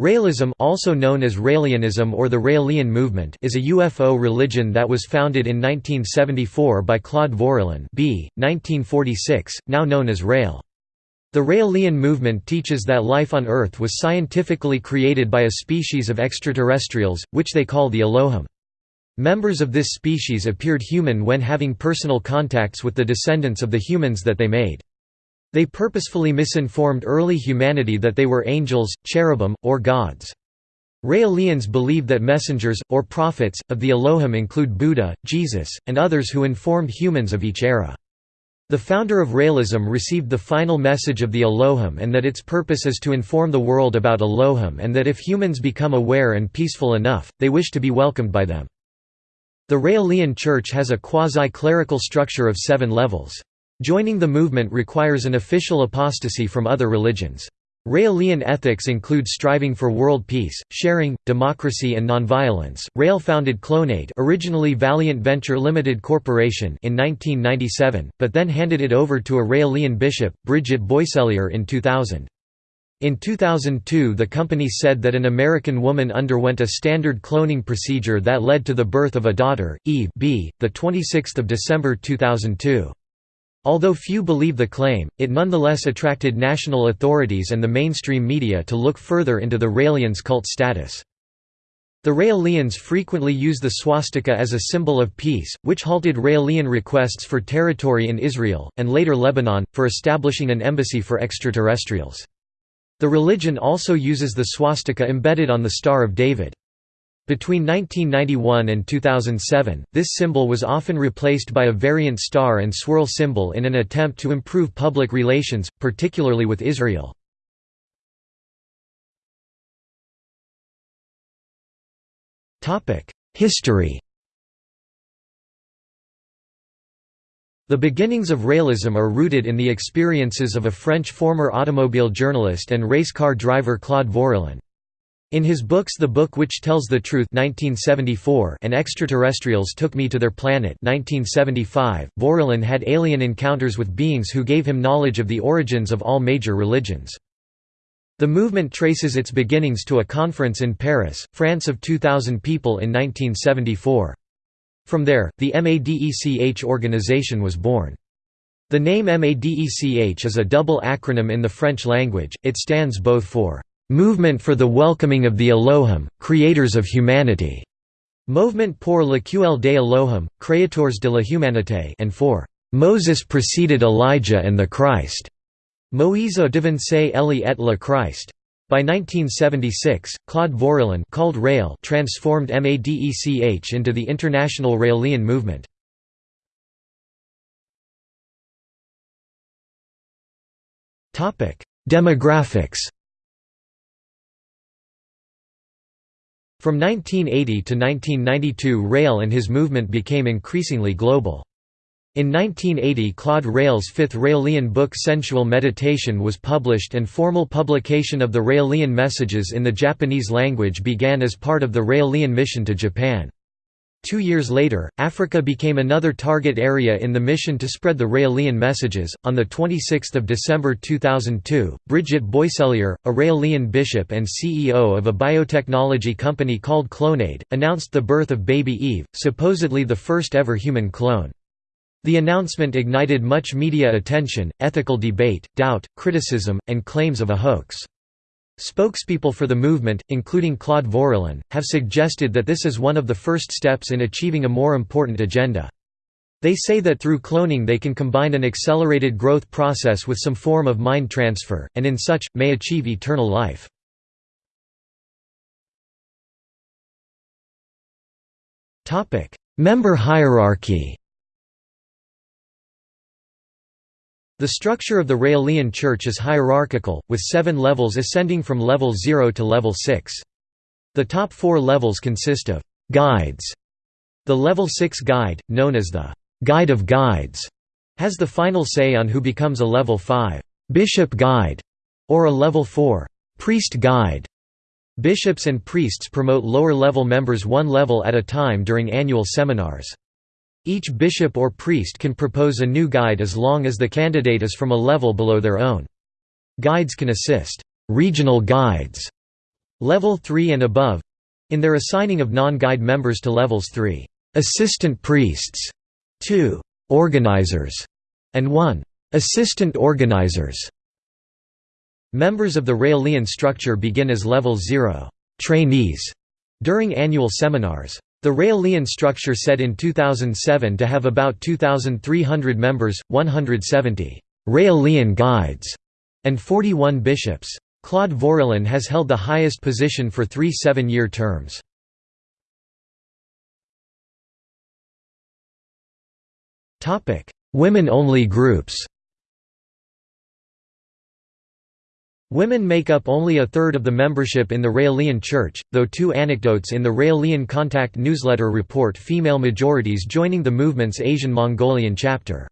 Raëlism also known as Raëlianism or the Raëlian movement is a UFO religion that was founded in 1974 by Claude Vorilhon b. 1946, now known as Raël. The Raëlian movement teaches that life on Earth was scientifically created by a species of extraterrestrials, which they call the Elohim. Members of this species appeared human when having personal contacts with the descendants of the humans that they made. They purposefully misinformed early humanity that they were angels, cherubim, or gods. Raelians believe that messengers, or prophets, of the Elohim include Buddha, Jesus, and others who informed humans of each era. The founder of Raelism received the final message of the Elohim and that its purpose is to inform the world about Elohim and that if humans become aware and peaceful enough, they wish to be welcomed by them. The Raelian Church has a quasi-clerical structure of seven levels. Joining the movement requires an official apostasy from other religions. Raelian ethics include striving for world peace, sharing, democracy and nonviolence. Rael founded Clonaid, originally Valiant Venture Limited Corporation, in 1997, but then handed it over to a Raelian bishop, Brigitte Boisselier in 2000. In 2002 the company said that an American woman underwent a standard cloning procedure that led to the birth of a daughter, Eve b. 26 December 2002. Although few believe the claim, it nonetheless attracted national authorities and the mainstream media to look further into the Raelians' cult status. The Raelians frequently use the swastika as a symbol of peace, which halted Raelian requests for territory in Israel, and later Lebanon, for establishing an embassy for extraterrestrials. The religion also uses the swastika embedded on the Star of David. Between 1991 and 2007, this symbol was often replaced by a variant star and swirl symbol in an attempt to improve public relations, particularly with Israel. History The beginnings of Raelism are rooted in the experiences of a French former automobile journalist and race car driver Claude Vorilhon. In his books The Book Which Tells the Truth 1974 and Extraterrestrials Took Me to Their Planet 1975, Vorilhon had alien encounters with beings who gave him knowledge of the origins of all major religions. The movement traces its beginnings to a conference in Paris, France of 2,000 people in 1974. From there, the MADECH organization was born. The name MADECH is a double acronym in the French language, it stands both for Movement for the Welcoming of the Elohim, Creators of Humanity, Movement pour l'accueil des Elohim, Créateurs de la Humanité and for Moses preceded Elijah and the Christ, Moïse devancé Eli et le Christ. By 1976, Claude Vorilhon called Rael transformed MADECH into the International Raelian movement. Demographics From 1980 to 1992 Rael and his movement became increasingly global. In 1980 Claude Rael's fifth Raelian book Sensual Meditation was published and formal publication of the Raelian messages in the Japanese language began as part of the Raelian mission to Japan. Two years later, Africa became another target area in the mission to spread the Raelian messages. On 26 December 2002, Brigitte Boisselier, a Raelian bishop and CEO of a biotechnology company called Clonaid, announced the birth of baby Eve, supposedly the first ever human clone. The announcement ignited much media attention, ethical debate, doubt, criticism, and claims of a hoax. Spokespeople for the movement, including Claude Vorilhon, have suggested that this is one of the first steps in achieving a more important agenda. They say that through cloning they can combine an accelerated growth process with some form of mind transfer, and in such, may achieve eternal life. Member hierarchy The structure of the Raelian Church is hierarchical, with seven levels ascending from level 0 to level 6. The top four levels consist of «guides». The level 6 guide, known as the «guide of guides», has the final say on who becomes a level 5 «bishop guide» or a level 4 «priest guide». Bishops and priests promote lower-level members one level at a time during annual seminars. Each bishop or priest can propose a new guide as long as the candidate is from a level below their own. Guides can assist. Regional guides, Level 3 and above. In their assigning of non-guide members to levels 3, assistant priests, 2, organizers, and 1, assistant organizers. Members of the Raelian structure begin as level 0, trainees, during annual seminars. The Raelian structure said in 2007 to have about 2,300 members, 170 Raelian guides, and 41 bishops. Claude Vorilhon has held the highest position for three seven-year terms. Women-only groups Women make up only a third of the membership in the Raelian Church, though two anecdotes in the Raelian Contact newsletter report female majorities joining the movement's Asian Mongolian chapter.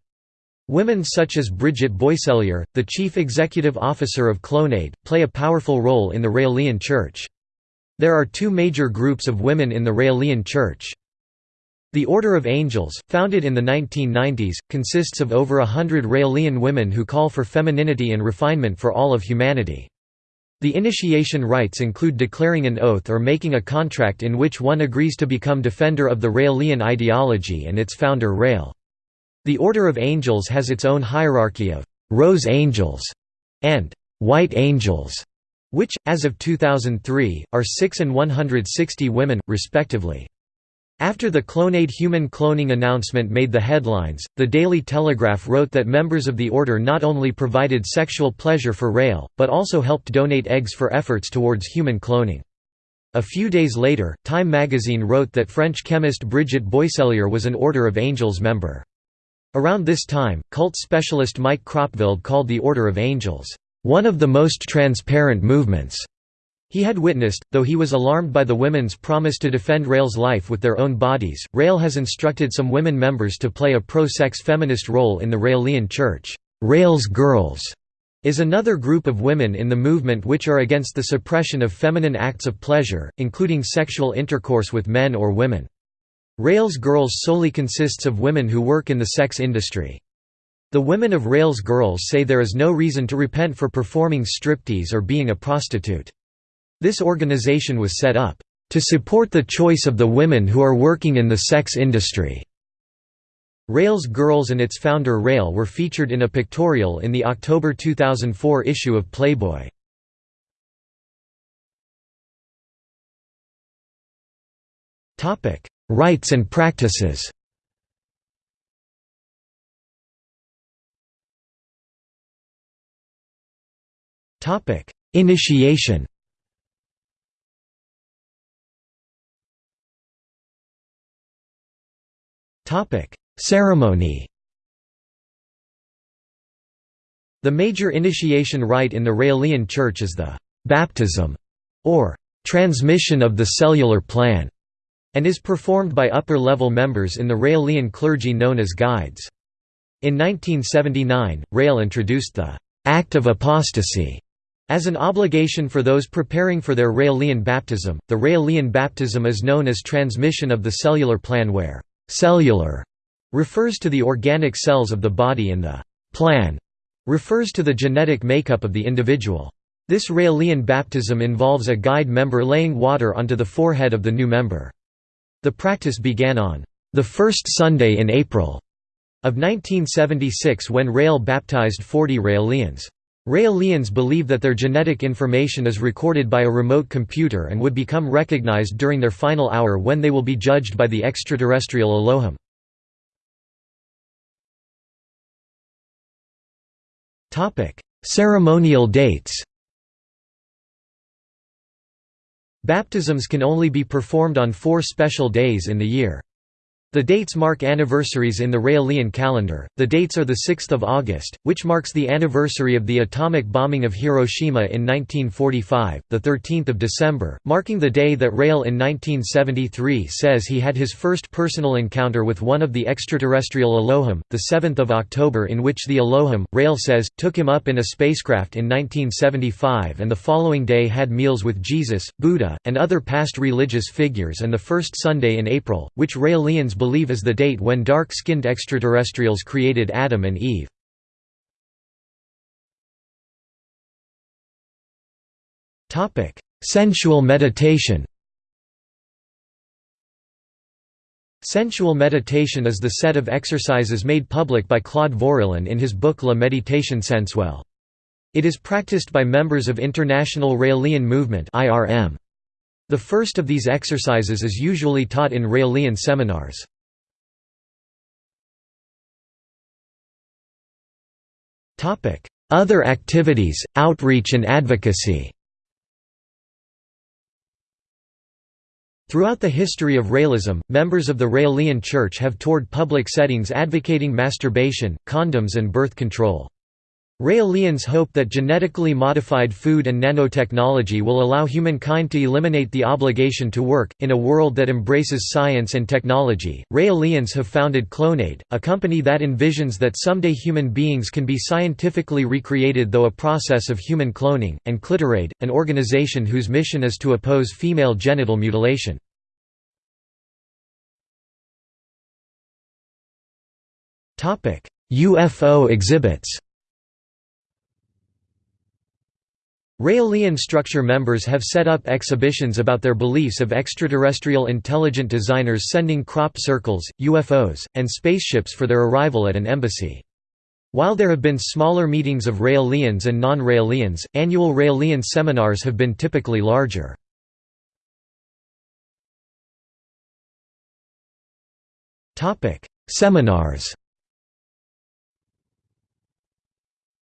Women such as Brigitte Boisselier, the chief executive officer of Clonaid, play a powerful role in the Raelian Church. There are two major groups of women in the Raelian Church. The Order of Angels, founded in the 1990s, consists of over a hundred Raelian women who call for femininity and refinement for all of humanity. The initiation rites include declaring an oath or making a contract in which one agrees to become defender of the Raelian ideology and its founder Rael. The Order of Angels has its own hierarchy of «rose angels» and «white angels», which, as of 2003, are 6 and 160 women, respectively. After the Clonaid human cloning announcement made the headlines, the Daily Telegraph wrote that members of the order not only provided sexual pleasure for Rael, but also helped donate eggs for efforts towards human cloning. A few days later, Time magazine wrote that French chemist Brigitte Boisselier was an Order of Angels member. Around this time, cult specialist Mike Kropveld called the Order of Angels, "...one of the most transparent movements." He had witnessed, though he was alarmed by the women's promise to defend Rael's life with their own bodies, Rail has instructed some women members to play a pro-sex feminist role in the Raelian Church. Rael's Girls is another group of women in the movement which are against the suppression of feminine acts of pleasure, including sexual intercourse with men or women. Rael's Girls solely consists of women who work in the sex industry. The women of Rael's Girls say there is no reason to repent for performing striptease or being a prostitute. This organization was set up, "...to support the choice of the women who are working in the sex industry." Rael's Girls and its founder Rael were featured in a pictorial in the October 2004 issue of Playboy. Rites and practices Initiation Ceremony The major initiation rite in the Raelian Church is the «baptism» or «transmission of the cellular plan» and is performed by upper-level members in the Raelian clergy known as guides. In 1979, Rael introduced the «act of apostasy» as an obligation for those preparing for their Raelian baptism. The Raelian baptism is known as transmission of the cellular plan where «cellular» refers to the organic cells of the body and the «plan» refers to the genetic makeup of the individual. This Raelian baptism involves a guide member laying water onto the forehead of the new member. The practice began on the first Sunday in April of 1976 when Rael baptized 40 Raelians. Raelians believe that their genetic information is recorded by a remote computer and would become recognized during their final hour when they will be judged by the extraterrestrial Elohim. Ceremonial dates Baptisms can only be performed on four special days in the year. The dates mark anniversaries in the Raelian calendar. The dates are the 6th of August, which marks the anniversary of the atomic bombing of Hiroshima in 1945, the 13th of December, marking the day that Rael in 1973 says he had his first personal encounter with one of the extraterrestrial Elohim, the 7th of October in which the Elohim, Rael says, took him up in a spacecraft in 1975 and the following day had meals with Jesus, Buddha, and other past religious figures and the first Sunday in April, which Raelians believe is the date when dark-skinned extraterrestrials created Adam and Eve. Sensual meditation Sensual meditation is the set of exercises made public by Claude Vorilhon in his book La Méditation sensuelle. It is practiced by members of International Raelian Movement The first of these exercises is usually taught in Raelian seminars. Other activities, outreach and advocacy Throughout the history of Raelism, members of the Raelian Church have toured public settings advocating masturbation, condoms and birth control. Raelians hope that genetically modified food and nanotechnology will allow humankind to eliminate the obligation to work. In a world that embraces science and technology, Raelians have founded Clonaid, a company that envisions that someday human beings can be scientifically recreated though a process of human cloning, and Clitoraid, an organization whose mission is to oppose female genital mutilation. UFO exhibits Raelian structure members have set up exhibitions about their beliefs of extraterrestrial intelligent designers sending crop circles, UFOs, and spaceships for their arrival at an embassy. While there have been smaller meetings of Raelians and non-Raelians, annual Raelian seminars have been typically larger. Seminars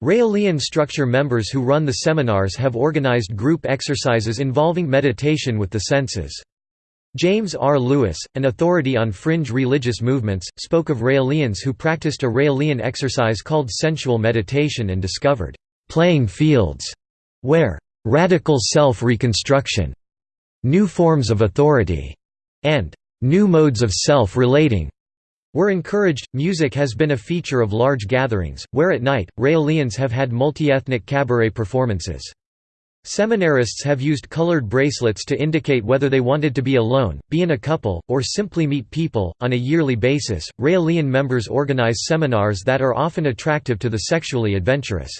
Raelian structure members who run the seminars have organized group exercises involving meditation with the senses. James R. Lewis, an authority on fringe religious movements, spoke of Raelians who practiced a Raelian exercise called sensual meditation and discovered «playing fields» where «radical self-reconstruction», «new forms of authority» and «new modes of self-relating» were encouraged. Music has been a feature of large gatherings, where at night, Raelians have had multi-ethnic cabaret performances. Seminarists have used colored bracelets to indicate whether they wanted to be alone, be in a couple, or simply meet people. On a yearly basis, Raelian members organize seminars that are often attractive to the sexually adventurous.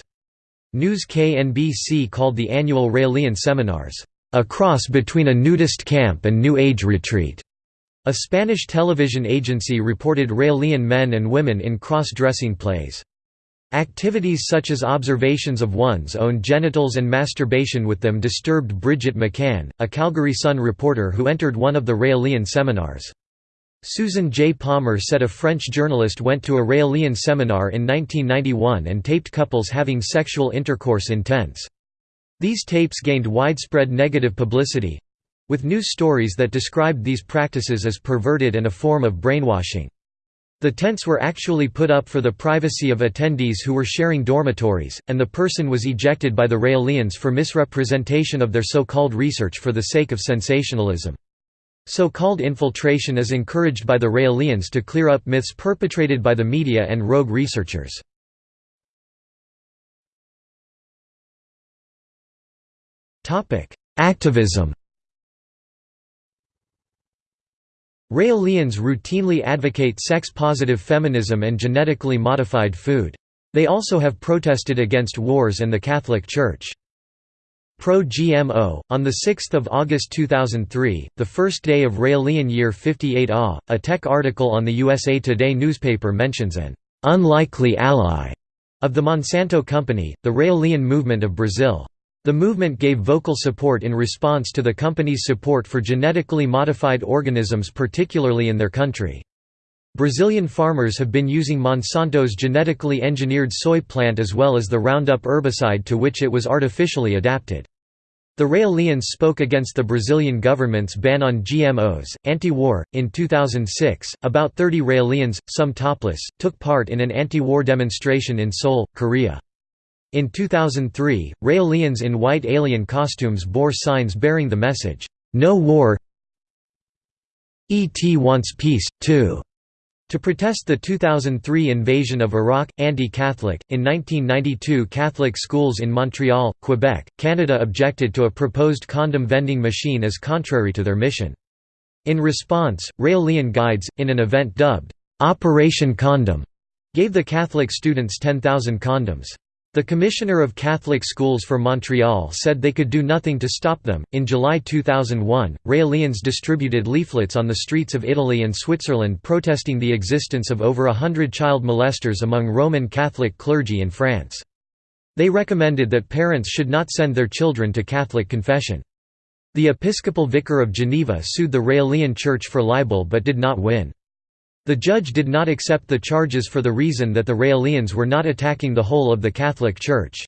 News KNBC called the annual Raelian seminars, a cross between a nudist camp and New Age retreat. A Spanish television agency reported Raelian men and women in cross-dressing plays. Activities such as observations of one's own genitals and masturbation with them disturbed Bridget McCann, a Calgary Sun reporter who entered one of the Raelian seminars. Susan J. Palmer said a French journalist went to a Raelian seminar in 1991 and taped couples having sexual intercourse in tents. These tapes gained widespread negative publicity, with news stories that described these practices as perverted and a form of brainwashing. The tents were actually put up for the privacy of attendees who were sharing dormitories, and the person was ejected by the Raelians for misrepresentation of their so-called research for the sake of sensationalism. So-called infiltration is encouraged by the Raelians to clear up myths perpetrated by the media and rogue researchers. Activism Raelians routinely advocate sex-positive feminism and genetically modified food. They also have protested against wars and the Catholic Church. Pro-GMO, on 6 August 2003, the first day of Raelian year 58 AH, a tech article on the USA Today newspaper mentions an «unlikely ally» of the Monsanto Company, the Raelian movement of Brazil. The movement gave vocal support in response to the company's support for genetically modified organisms particularly in their country. Brazilian farmers have been using Monsanto's genetically engineered soy plant as well as the Roundup herbicide to which it was artificially adapted. The Raelians spoke against the Brazilian government's ban on GMOs, anti-war. In 2006, about 30 Raelians, some topless, took part in an anti-war demonstration in Seoul, Korea. In 2003, Raelians in white alien costumes bore signs bearing the message, "'No War ET wants peace, too' To protest the 2003 invasion of Iraq, anti-Catholic, in 1992 Catholic schools in Montreal, Quebec, Canada objected to a proposed condom vending machine as contrary to their mission. In response, Raelian guides, in an event dubbed, "'Operation Condom' gave the Catholic students 10,000 condoms. The Commissioner of Catholic Schools for Montreal said they could do nothing to stop them. In July 2001, Raelians distributed leaflets on the streets of Italy and Switzerland protesting the existence of over a hundred child molesters among Roman Catholic clergy in France. They recommended that parents should not send their children to Catholic confession. The Episcopal Vicar of Geneva sued the Raelian Church for libel but did not win. The judge did not accept the charges for the reason that the Raelians were not attacking the whole of the Catholic Church.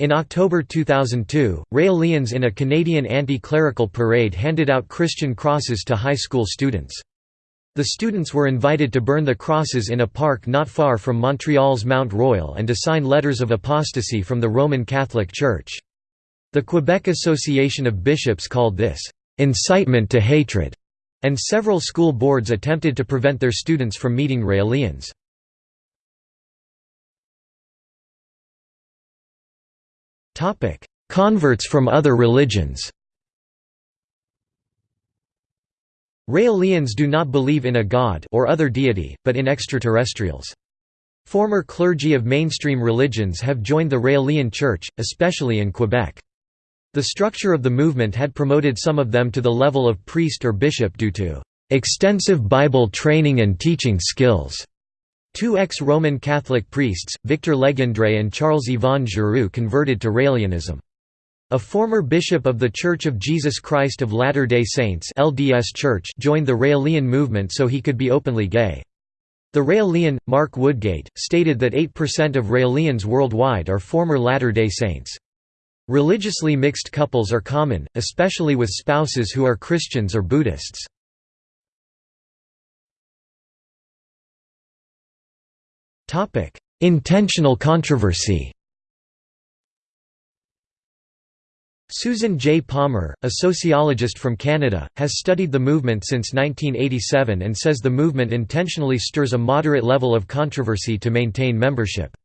In October 2002, Raelians in a Canadian anti-clerical parade handed out Christian crosses to high school students. The students were invited to burn the crosses in a park not far from Montreal's Mount Royal and to sign letters of apostasy from the Roman Catholic Church. The Quebec Association of Bishops called this, "...incitement to hatred." And several school boards attempted to prevent their students from meeting Raelians. Converts from other religions Raelians do not believe in a god or other deity, but in extraterrestrials. Former clergy of mainstream religions have joined the Raelian Church, especially in Quebec. The structure of the movement had promoted some of them to the level of priest or bishop due to extensive Bible training and teaching skills. Two ex-Roman Catholic priests, Victor Legendre and Charles-Yvon Giroux converted to Raelianism. A former bishop of The Church of Jesus Christ of Latter-day Saints LDS Church joined the Raelian movement so he could be openly gay. The Raelian, Mark Woodgate, stated that 8% of Raelians worldwide are former Latter-day Saints. Religiously mixed couples are common, especially with spouses who are Christians or Buddhists. Intentional controversy Susan J. Palmer, a sociologist from Canada, has studied the movement since 1987 and says the movement intentionally stirs a moderate level of controversy to maintain membership.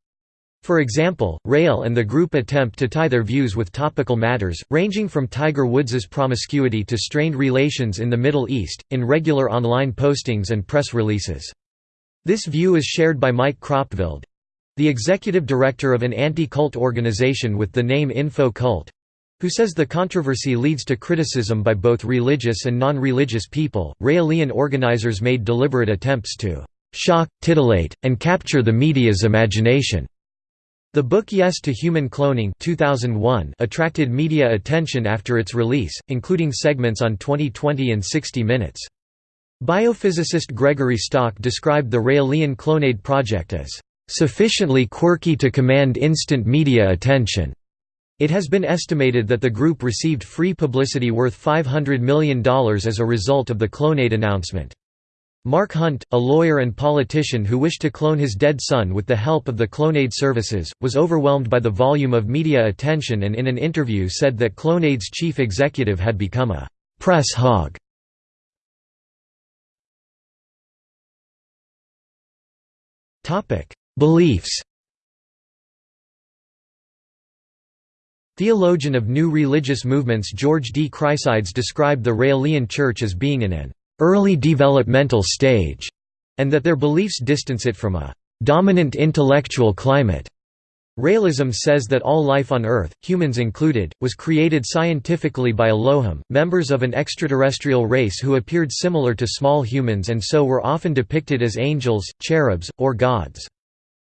For example, Rael and the group attempt to tie their views with topical matters, ranging from Tiger Woods's promiscuity to strained relations in the Middle East, in regular online postings and press releases. This view is shared by Mike Kropveld—the executive director of an anti-cult organization with the name Info Cult, who says the controversy leads to criticism by both religious and non-religious people. Raelian organizers made deliberate attempts to shock, titillate, and capture the media's imagination. The book Yes to Human Cloning 2001 attracted media attention after its release, including segments on 2020 and 60 Minutes. Biophysicist Gregory Stock described the Raelian Clonaid project as, "...sufficiently quirky to command instant media attention." It has been estimated that the group received free publicity worth $500 million as a result of the Clonaid announcement. Mark Hunt, a lawyer and politician who wished to clone his dead son with the help of the Clonaid services, was overwhelmed by the volume of media attention and in an interview said that Clonaid's chief executive had become a «press hog». Beliefs Theologian of new religious movements George D. Chryssides described the Raelian Church as being in an early developmental stage, and that their beliefs distance it from a dominant intellectual climate. Raelism says that all life on Earth, humans included, was created scientifically by Elohim, members of an extraterrestrial race who appeared similar to small humans and so were often depicted as angels, cherubs, or gods.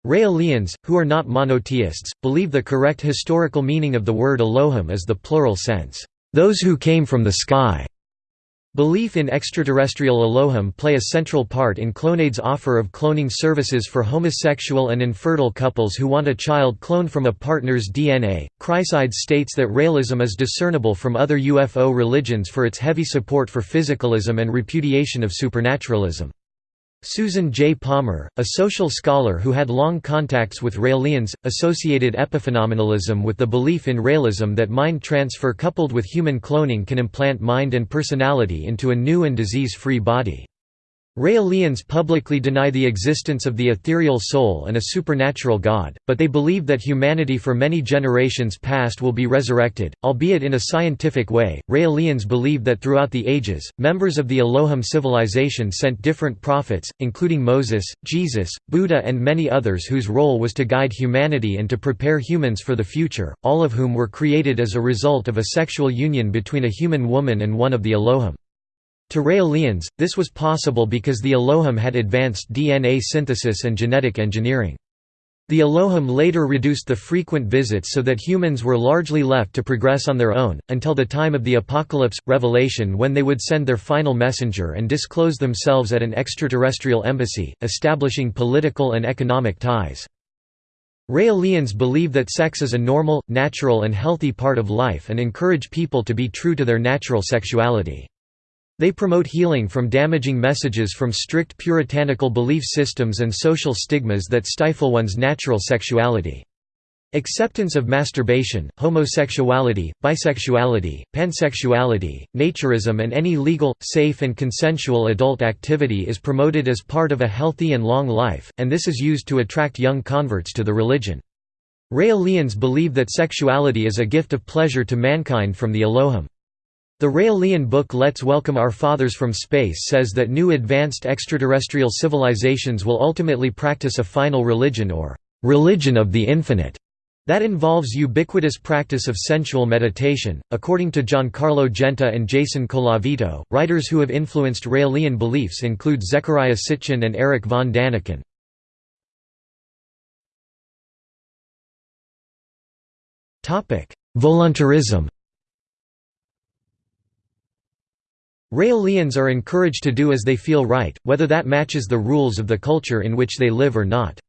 Raelians, who are not monotheists, believe the correct historical meaning of the word Elohim is the plural sense, "...those who came from the sky." Belief in extraterrestrial Elohim play a central part in Clonaid's offer of cloning services for homosexual and infertile couples who want a child cloned from a partner's DNA. Chryssides states that Raelism is discernible from other UFO religions for its heavy support for physicalism and repudiation of supernaturalism. Susan J. Palmer, a social scholar who had long contacts with Raelians, associated epiphenomenalism with the belief in Raelism that mind transfer coupled with human cloning can implant mind and personality into a new and disease-free body. Raelians publicly deny the existence of the ethereal soul and a supernatural God, but they believe that humanity for many generations past will be resurrected, albeit in a scientific way. Raelians believe that throughout the ages, members of the Elohim civilization sent different prophets, including Moses, Jesus, Buddha, and many others whose role was to guide humanity and to prepare humans for the future, all of whom were created as a result of a sexual union between a human woman and one of the Elohim. To Raelians, this was possible because the Elohim had advanced DNA synthesis and genetic engineering. The Elohim later reduced the frequent visits so that humans were largely left to progress on their own, until the time of the Apocalypse, Revelation when they would send their final messenger and disclose themselves at an extraterrestrial embassy, establishing political and economic ties. Raelians believe that sex is a normal, natural and healthy part of life and encourage people to be true to their natural sexuality. They promote healing from damaging messages from strict puritanical belief systems and social stigmas that stifle one's natural sexuality. Acceptance of masturbation, homosexuality, bisexuality, pansexuality, naturism and any legal, safe and consensual adult activity is promoted as part of a healthy and long life, and this is used to attract young converts to the religion. Raelians believe that sexuality is a gift of pleasure to mankind from the Elohim. The Raelian book Let's Welcome Our Fathers from Space says that new advanced extraterrestrial civilizations will ultimately practice a final religion or religion of the infinite that involves ubiquitous practice of sensual meditation. According to Giancarlo Genta and Jason Colavito, writers who have influenced Raelian beliefs include Zecharia Sitchin and Eric von Daniken. Voluntarism Raelians are encouraged to do as they feel right, whether that matches the rules of the culture in which they live or not.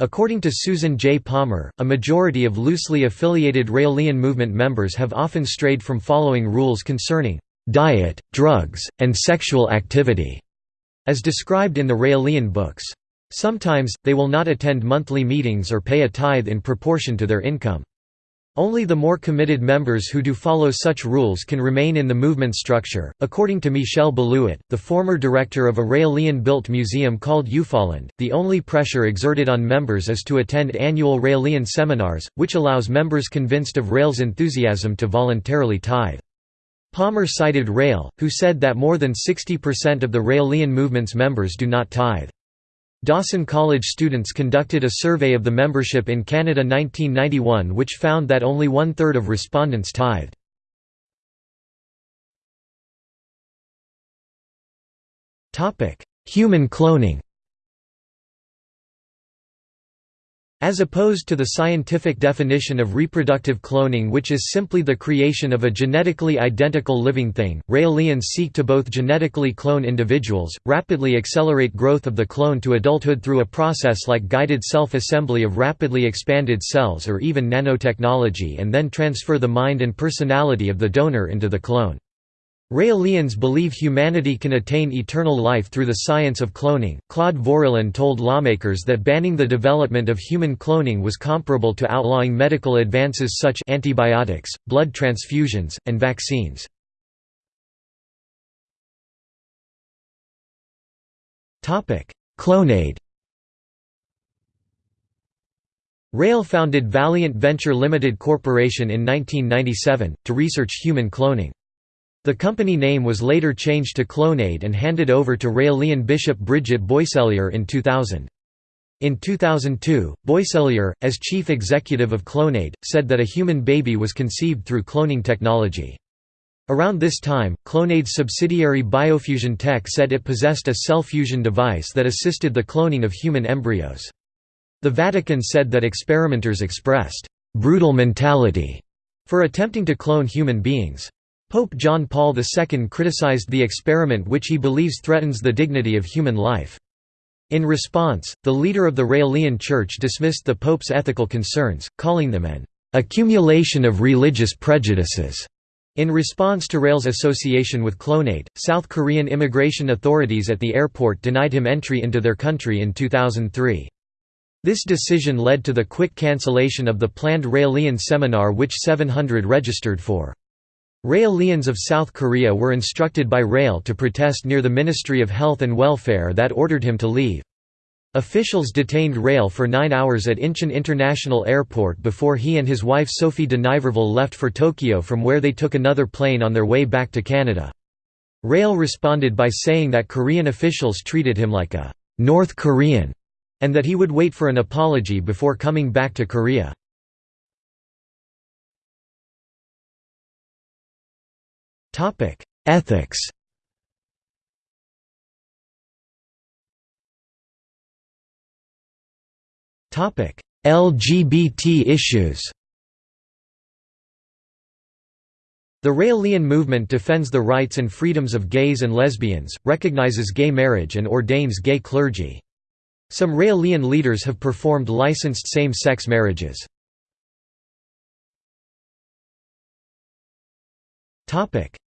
According to Susan J. Palmer, a majority of loosely affiliated Raelian movement members have often strayed from following rules concerning diet, drugs, and sexual activity, as described in the Raelian books. Sometimes, they will not attend monthly meetings or pay a tithe in proportion to their income. Only the more committed members who do follow such rules can remain in the movement structure. According to Michel Balouet, the former director of a Raelian built museum called UFOland, the only pressure exerted on members is to attend annual Raelian seminars, which allows members convinced of Rael's enthusiasm to voluntarily tithe. Palmer cited Rael, who said that more than 60% of the Raelian movement's members do not tithe. Dawson College students conducted a survey of the membership in Canada 1991 which found that only one-third of respondents tithed. Human cloning As opposed to the scientific definition of reproductive cloning which is simply the creation of a genetically identical living thing, Raelians seek to both genetically clone individuals, rapidly accelerate growth of the clone to adulthood through a process like guided self-assembly of rapidly expanded cells or even nanotechnology and then transfer the mind and personality of the donor into the clone. Raelians believe humanity can attain eternal life through the science of cloning. Claude Vorilhon told lawmakers that banning the development of human cloning was comparable to outlawing medical advances such antibiotics, blood transfusions, and vaccines. Topic: Clonaid. Rael founded Valiant Venture Limited Corporation in 1997 to research human cloning. The company name was later changed to Clonaid and handed over to Raelian Bishop Brigitte Boisselier in 2000. In 2002, Boisselier, as chief executive of Clonaid, said that a human baby was conceived through cloning technology. Around this time, Clonaid's subsidiary Biofusion Tech said it possessed a cell fusion device that assisted the cloning of human embryos. The Vatican said that experimenters expressed «brutal mentality» for attempting to clone human beings. Pope John Paul II criticized the experiment which he believes threatens the dignity of human life. In response, the leader of the Raelian Church dismissed the Pope's ethical concerns, calling them an accumulation of religious prejudices. In response to Rael's association with Clonaid, South Korean immigration authorities at the airport denied him entry into their country in 2003. This decision led to the quick cancellation of the planned Raelian seminar which 700 registered for. Raelians of South Korea were instructed by Rael to protest near the Ministry of Health and Welfare that ordered him to leave. Officials detained Rael for nine hours at Incheon International Airport before he and his wife Sophie de Niverville left for Tokyo from where they took another plane on their way back to Canada. Rael responded by saying that Korean officials treated him like a «North Korean» and that he would wait for an apology before coming back to Korea. Ethics Topic: LGBT issues The Raelian movement defends the rights and freedoms of gays and lesbians, recognizes gay marriage and ordains gay clergy. Some Raelian leaders have performed licensed same-sex marriages.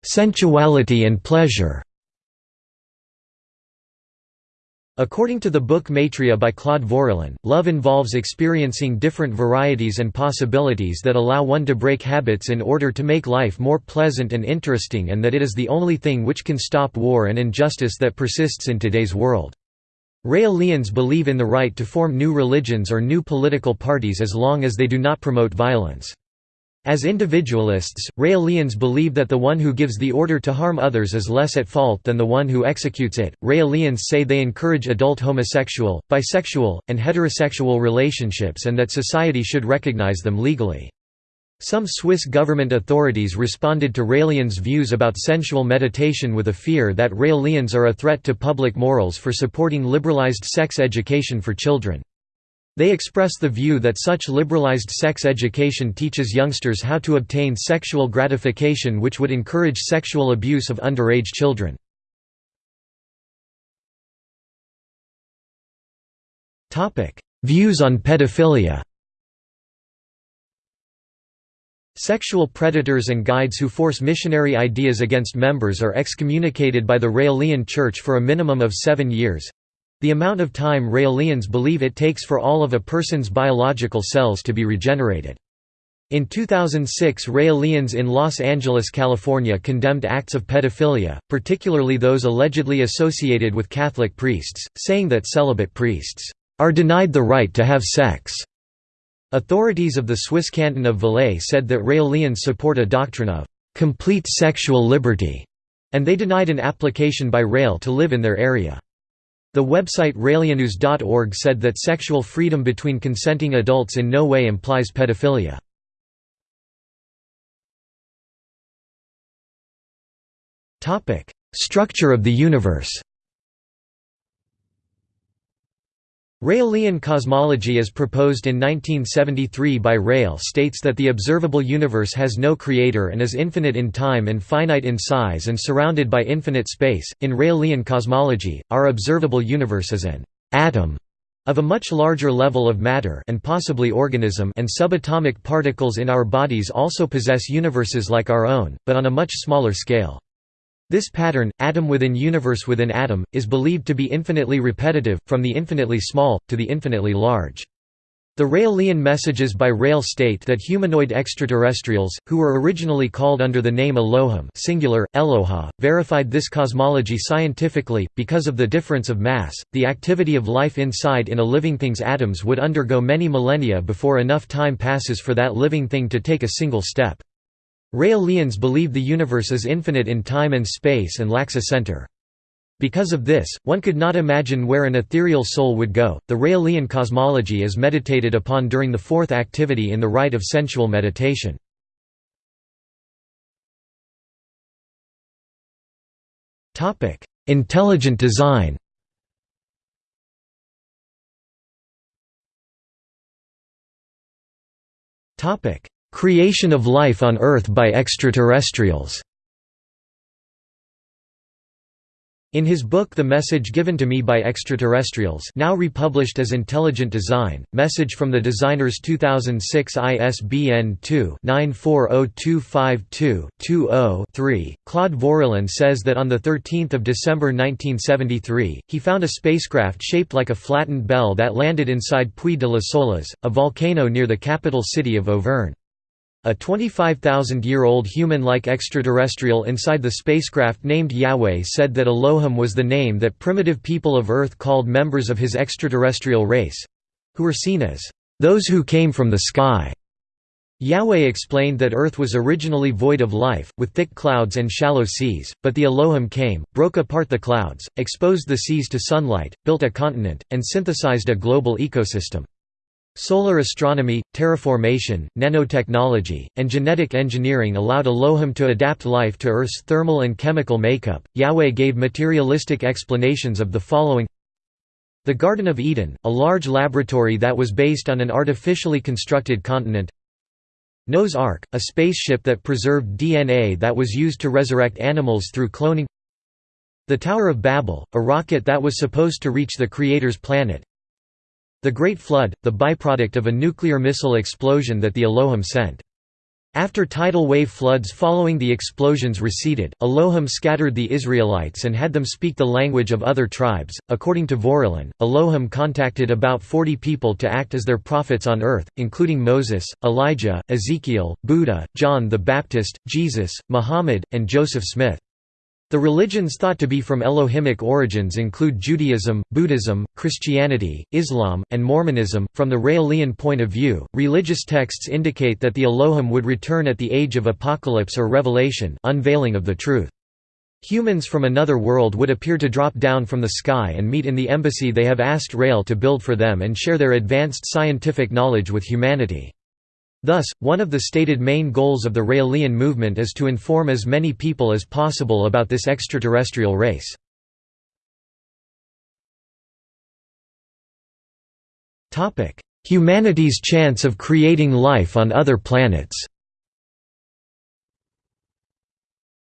Sensuality and pleasure According to the book Maitreya by Claude Vorilhon, love involves experiencing different varieties and possibilities that allow one to break habits in order to make life more pleasant and interesting and that it is the only thing which can stop war and injustice that persists in today's world. Raelians believe in the right to form new religions or new political parties as long as they do not promote violence. As individualists, Raelians believe that the one who gives the order to harm others is less at fault than the one who executes it. Raelians say they encourage adult homosexual, bisexual, and heterosexual relationships and that society should recognize them legally. Some Swiss government authorities responded to Raelians' views about sensual meditation with a fear that Raelians are a threat to public morals for supporting liberalized sex education for children. They express the view that such liberalized sex education teaches youngsters how to obtain sexual gratification which would encourage sexual abuse of underage children. Views on pedophilia Sexual predators and guides who force missionary ideas against members are excommunicated by the Raelian Church for a minimum of seven years, the amount of time Raelians believe it takes for all of a person's biological cells to be regenerated. In 2006 Raelians in Los Angeles, California condemned acts of pedophilia, particularly those allegedly associated with Catholic priests, saying that celibate priests are denied the right to have sex. Authorities of the Swiss canton of Valais said that Raelians support a doctrine of complete sexual liberty, and they denied an application by Rael to live in their area. The website raelianews.org said that sexual freedom between consenting adults in no way implies pedophilia. Structure of the universe Raelian cosmology as proposed in 1973 by Rael states that the observable universe has no creator and is infinite in time and finite in size and surrounded by infinite space. In Raelian cosmology, our observable universe is an atom of a much larger level of matter and possibly organism and subatomic particles in our bodies also possess universes like our own, but on a much smaller scale. This pattern, atom within universe within atom, is believed to be infinitely repetitive, from the infinitely small, to the infinitely large. The Raelian messages by Rael state that humanoid extraterrestrials, who were originally called under the name Elohim singular, Eloha, verified this cosmology scientifically. Because of the difference of mass, the activity of life inside in a living thing's atoms would undergo many millennia before enough time passes for that living thing to take a single step. Raelians believe the universe is infinite in time and space and lacks a center. Because of this, one could not imagine where an ethereal soul would go. The Raelian cosmology is meditated upon during the fourth activity in the rite of sensual meditation. Topic: Intelligent design. Topic: Creation of life on Earth by extraterrestrials In his book The Message Given to Me by Extraterrestrials now republished as Intelligent Design, Message from the Designers 2006 ISBN 2-940252-20-3, Claude Vorilhon says that on 13 December 1973, he found a spacecraft shaped like a flattened bell that landed inside Puy de Lassolas, a volcano near the capital city of Auvergne. A 25,000-year-old human-like extraterrestrial inside the spacecraft named Yahweh said that Elohim was the name that primitive people of Earth called members of his extraterrestrial race—who were seen as, "...those who came from the sky." Yahweh explained that Earth was originally void of life, with thick clouds and shallow seas, but the Elohim came, broke apart the clouds, exposed the seas to sunlight, built a continent, and synthesized a global ecosystem. Solar astronomy, terraformation, nanotechnology, and genetic engineering allowed Elohim to adapt life to Earth's thermal and chemical makeup. Yahweh gave materialistic explanations of the following The Garden of Eden, a large laboratory that was based on an artificially constructed continent. Noah's Ark, a spaceship that preserved DNA that was used to resurrect animals through cloning. The Tower of Babel, a rocket that was supposed to reach the Creator's planet, the Great Flood, the byproduct of a nuclear missile explosion that the Elohim sent. After tidal wave floods following the explosions receded, Elohim scattered the Israelites and had them speak the language of other tribes. According to Vorilhon, Elohim contacted about 40 people to act as their prophets on earth, including Moses, Elijah, Ezekiel, Buddha, John the Baptist, Jesus, Muhammad, and Joseph Smith. The religions thought to be from Elohimic origins include Judaism, Buddhism, Christianity, Islam, and Mormonism. From the Raelian point of view, religious texts indicate that the Elohim would return at the age of apocalypse or revelation, unveiling of the truth. Humans from another world would appear to drop down from the sky and meet in the embassy they have asked Rael to build for them and share their advanced scientific knowledge with humanity. Thus, one of the stated main goals of the Raelian movement is to inform as many people as possible about this extraterrestrial race. Humanity's chance of creating life on other planets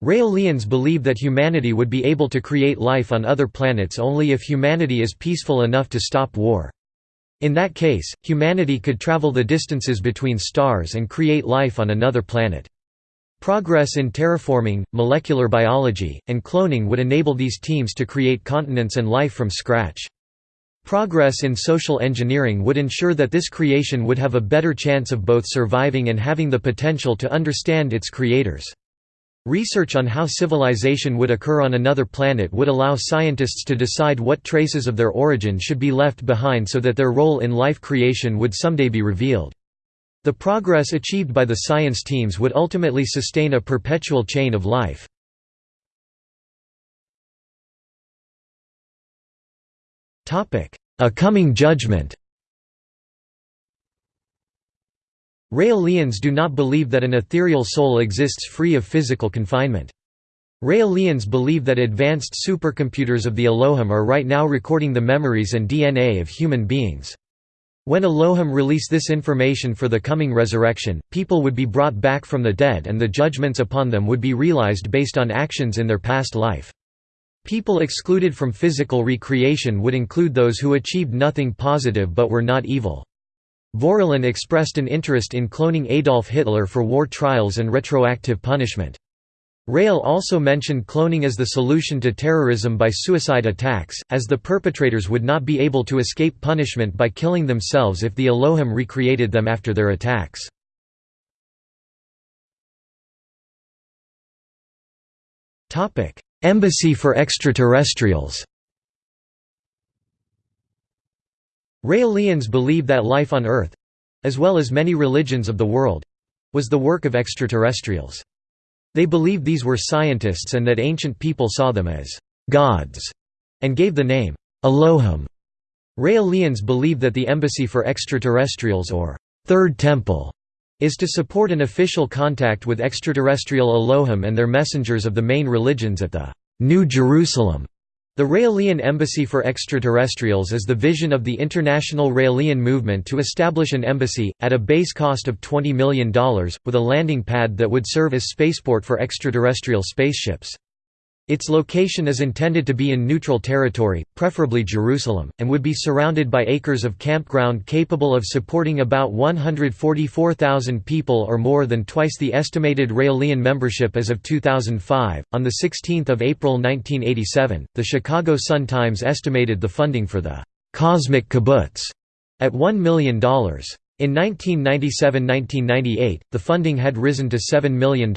Raelians believe that humanity would be able to create life on other planets only if humanity is peaceful enough to stop war. In that case, humanity could travel the distances between stars and create life on another planet. Progress in terraforming, molecular biology, and cloning would enable these teams to create continents and life from scratch. Progress in social engineering would ensure that this creation would have a better chance of both surviving and having the potential to understand its creators. Research on how civilization would occur on another planet would allow scientists to decide what traces of their origin should be left behind so that their role in life creation would someday be revealed. The progress achieved by the science teams would ultimately sustain a perpetual chain of life. A coming judgment Raelians do not believe that an ethereal soul exists free of physical confinement. Raelians believe that advanced supercomputers of the Elohim are right now recording the memories and DNA of human beings. When Elohim release this information for the coming resurrection, people would be brought back from the dead and the judgments upon them would be realized based on actions in their past life. People excluded from physical recreation would include those who achieved nothing positive but were not evil. Vorilhon expressed an interest in cloning Adolf Hitler for war trials and retroactive punishment. Rael also mentioned cloning as the solution to terrorism by suicide attacks, as the perpetrators would not be able to escape punishment by killing themselves if the Elohim recreated them after their attacks. Embassy for extraterrestrials Raelians believe that life on Earth—as well as many religions of the world—was the work of extraterrestrials. They believed these were scientists and that ancient people saw them as «gods» and gave the name «Elohim». Raelians believe that the Embassy for Extraterrestrials or Third Temple is to support an official contact with extraterrestrial Elohim and their messengers of the main religions at the New Jerusalem the Raelian Embassy for Extraterrestrials is the vision of the international Raelian movement to establish an embassy, at a base cost of $20 million, with a landing pad that would serve as spaceport for extraterrestrial spaceships. Its location is intended to be in neutral territory, preferably Jerusalem, and would be surrounded by acres of campground capable of supporting about 144,000 people or more than twice the estimated Raelian membership as of 2005. On the 16th of April 1987, the Chicago Sun-Times estimated the funding for the cosmic kibbutz at $1 million. In 1997–1998, the funding had risen to $7 million.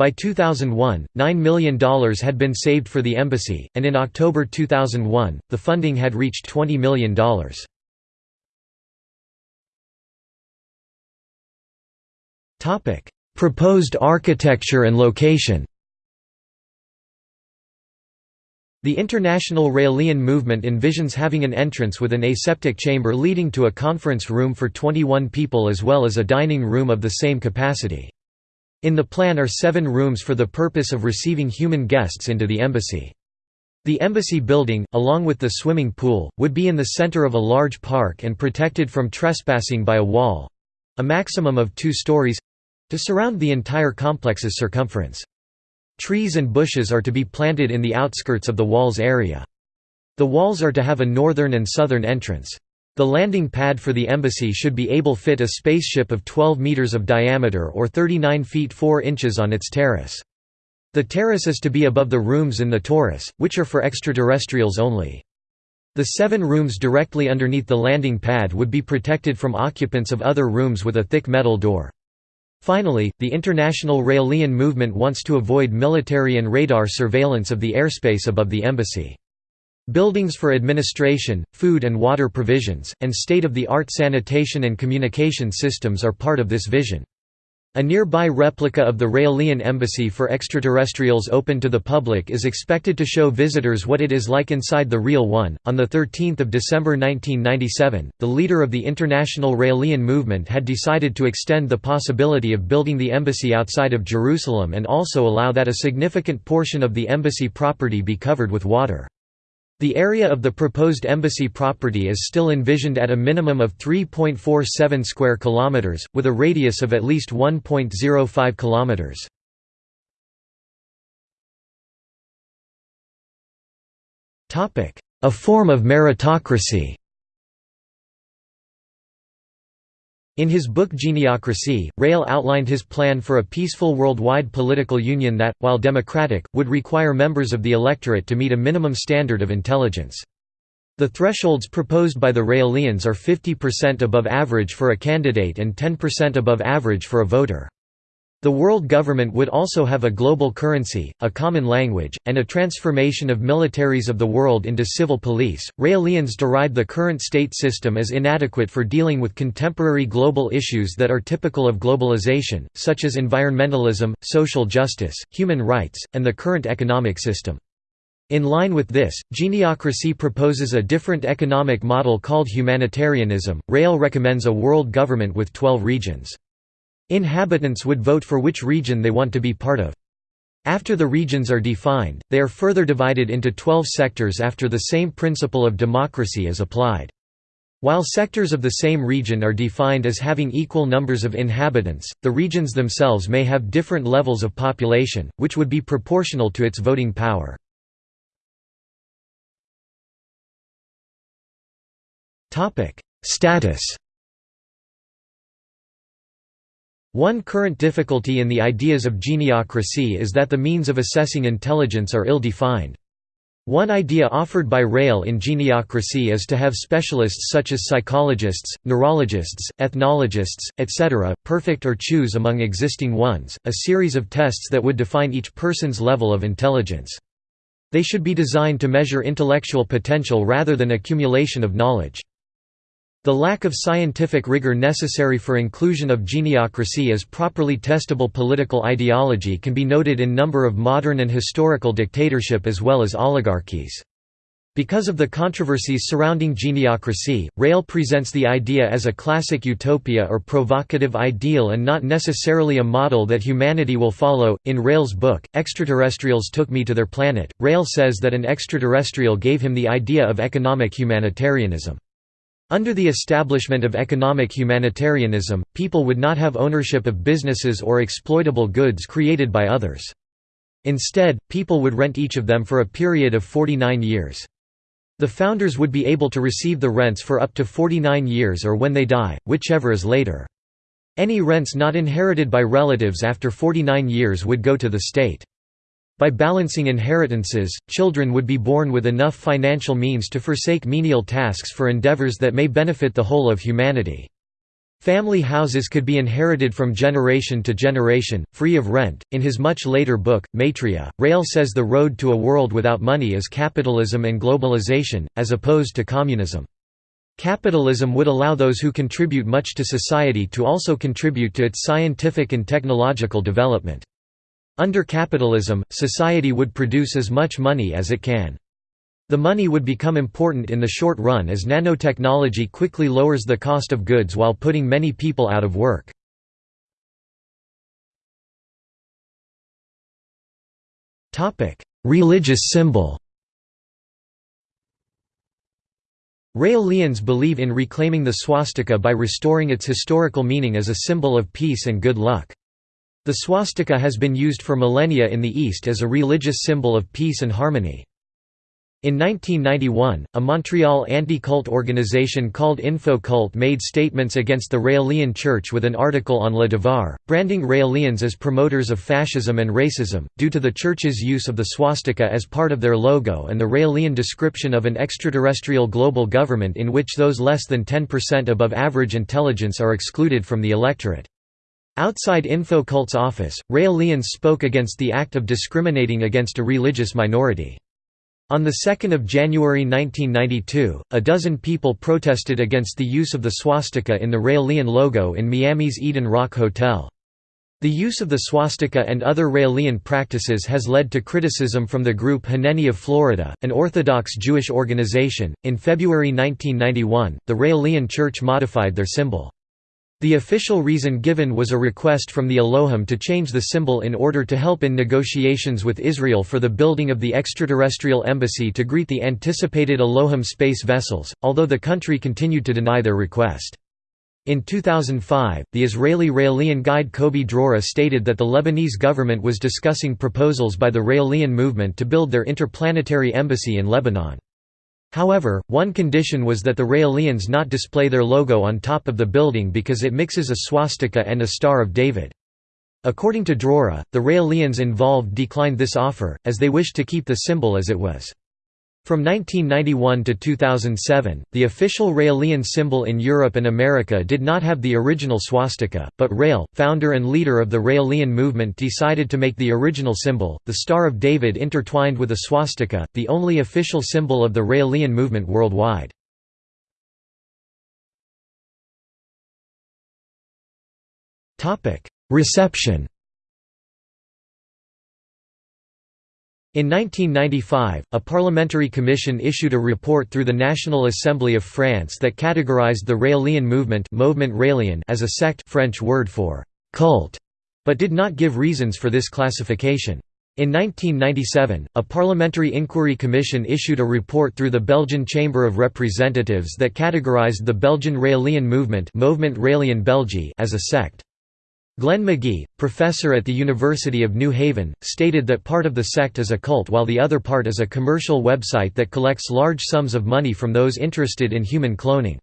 By 2001, $9 million had been saved for the embassy, and in October 2001, the funding had reached $20 million. Proposed architecture and location The International Raelian movement envisions having an entrance with an aseptic chamber leading to a conference room for 21 people as well as a dining room of the same capacity. In the plan are seven rooms for the purpose of receiving human guests into the embassy. The embassy building, along with the swimming pool, would be in the center of a large park and protected from trespassing by a wall—a maximum of two stories—to surround the entire complex's circumference. Trees and bushes are to be planted in the outskirts of the walls area. The walls are to have a northern and southern entrance. The landing pad for the embassy should be able to fit a spaceship of 12 meters of diameter or 39 feet 4 inches on its terrace. The terrace is to be above the rooms in the torus, which are for extraterrestrials only. The seven rooms directly underneath the landing pad would be protected from occupants of other rooms with a thick metal door. Finally, the international Raelian movement wants to avoid military and radar surveillance of the airspace above the embassy. Buildings for administration, food and water provisions, and state-of-the-art sanitation and communication systems are part of this vision. A nearby replica of the Raelian Embassy for extraterrestrials open to the public is expected to show visitors what it is like inside the real one. On the 13th of December 1997, the leader of the international Raelian movement had decided to extend the possibility of building the embassy outside of Jerusalem and also allow that a significant portion of the embassy property be covered with water. The area of the proposed embassy property is still envisioned at a minimum of 3.47 square kilometers, with a radius of at least 1.05 kilometers. A form of meritocracy In his book Geniocracy, Rael outlined his plan for a peaceful worldwide political union that, while democratic, would require members of the electorate to meet a minimum standard of intelligence. The thresholds proposed by the Raelians are 50% above average for a candidate and 10% above average for a voter. The world government would also have a global currency, a common language, and a transformation of militaries of the world into civil police. Raelians deride the current state system as inadequate for dealing with contemporary global issues that are typical of globalization, such as environmentalism, social justice, human rights, and the current economic system. In line with this, Geniocracy proposes a different economic model called humanitarianism. Rael recommends a world government with 12 regions. Inhabitants would vote for which region they want to be part of. After the regions are defined, they are further divided into 12 sectors after the same principle of democracy is applied. While sectors of the same region are defined as having equal numbers of inhabitants, the regions themselves may have different levels of population, which would be proportional to its voting power. Status One current difficulty in the ideas of geniocracy is that the means of assessing intelligence are ill-defined. One idea offered by Rael in geniocracy is to have specialists such as psychologists, neurologists, ethnologists, etc., perfect or choose among existing ones, a series of tests that would define each person's level of intelligence. They should be designed to measure intellectual potential rather than accumulation of knowledge. The lack of scientific rigor necessary for inclusion of geniocracy as properly testable political ideology can be noted in number of modern and historical dictatorship as well as oligarchies. Because of the controversies surrounding geniocracy, Rael presents the idea as a classic utopia or provocative ideal and not necessarily a model that humanity will follow. In Rael's book, Extraterrestrials Took Me to Their Planet, Rael says that an extraterrestrial gave him the idea of economic humanitarianism. Under the establishment of economic humanitarianism, people would not have ownership of businesses or exploitable goods created by others. Instead, people would rent each of them for a period of 49 years. The founders would be able to receive the rents for up to 49 years or when they die, whichever is later. Any rents not inherited by relatives after 49 years would go to the state. By balancing inheritances, children would be born with enough financial means to forsake menial tasks for endeavors that may benefit the whole of humanity. Family houses could be inherited from generation to generation, free of rent. In his much later book, Maitreya, Rael says the road to a world without money is capitalism and globalization, as opposed to communism. Capitalism would allow those who contribute much to society to also contribute to its scientific and technological development. Under capitalism, society would produce as much money as it can. The money would become important in the short run as nanotechnology quickly lowers the cost of goods while putting many people out of work. Religious symbol Raelians believe in reclaiming the swastika by restoring its historical meaning as a symbol of peace and good luck. The swastika has been used for millennia in the East as a religious symbol of peace and harmony. In 1991, a Montreal anti-cult organization called InfoCult made statements against the Raelian Church with an article on Le Devoir, branding Raelians as promoters of fascism and racism, due to the Church's use of the swastika as part of their logo and the Raelian description of an extraterrestrial global government in which those less than 10% above average intelligence are excluded from the electorate. Outside InfoCult's office, Raelians spoke against the act of discriminating against a religious minority. On 2 January 1992, a dozen people protested against the use of the swastika in the Raelian logo in Miami's Eden Rock Hotel. The use of the swastika and other Raelian practices has led to criticism from the group Haneni of Florida, an Orthodox Jewish organization. In February 1991, the Raelian Church modified their symbol. The official reason given was a request from the Elohim to change the symbol in order to help in negotiations with Israel for the building of the extraterrestrial embassy to greet the anticipated Elohim space vessels, although the country continued to deny their request. In 2005, the Israeli Raelian guide Kobi Drora stated that the Lebanese government was discussing proposals by the Raelian movement to build their interplanetary embassy in Lebanon. However, one condition was that the Raelians not display their logo on top of the building because it mixes a swastika and a Star of David. According to Drora, the Raelians involved declined this offer, as they wished to keep the symbol as it was. From 1991 to 2007, the official Raelian symbol in Europe and America did not have the original swastika, but Rael, founder and leader of the Raelian movement decided to make the original symbol, the Star of David intertwined with a swastika, the only official symbol of the Raelian movement worldwide. Reception In 1995, a parliamentary commission issued a report through the National Assembly of France that categorized the Raelian movement as a sect French word for «cult», but did not give reasons for this classification. In 1997, a parliamentary inquiry commission issued a report through the Belgian Chamber of Representatives that categorized the Belgian Raelian movement as a sect. Glenn McGee, professor at the University of New Haven, stated that part of the sect is a cult while the other part is a commercial website that collects large sums of money from those interested in human cloning.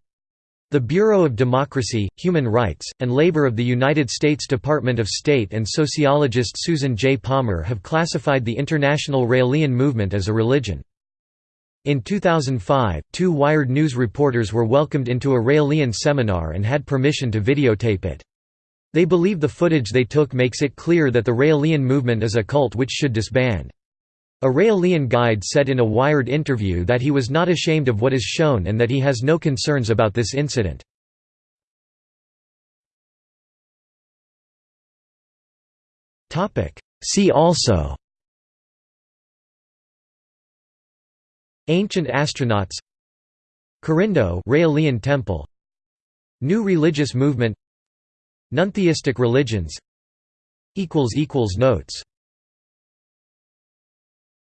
The Bureau of Democracy, Human Rights, and Labor of the United States Department of State and sociologist Susan J. Palmer have classified the international Raelian movement as a religion. In 2005, two Wired News reporters were welcomed into a Raelian seminar and had permission to videotape it. They believe the footage they took makes it clear that the Raelian movement is a cult which should disband. A Raelian guide said in a Wired interview that he was not ashamed of what is shown and that he has no concerns about this incident. See also Ancient astronauts Corindo Raelian temple New religious movement Nontheistic religions. Notes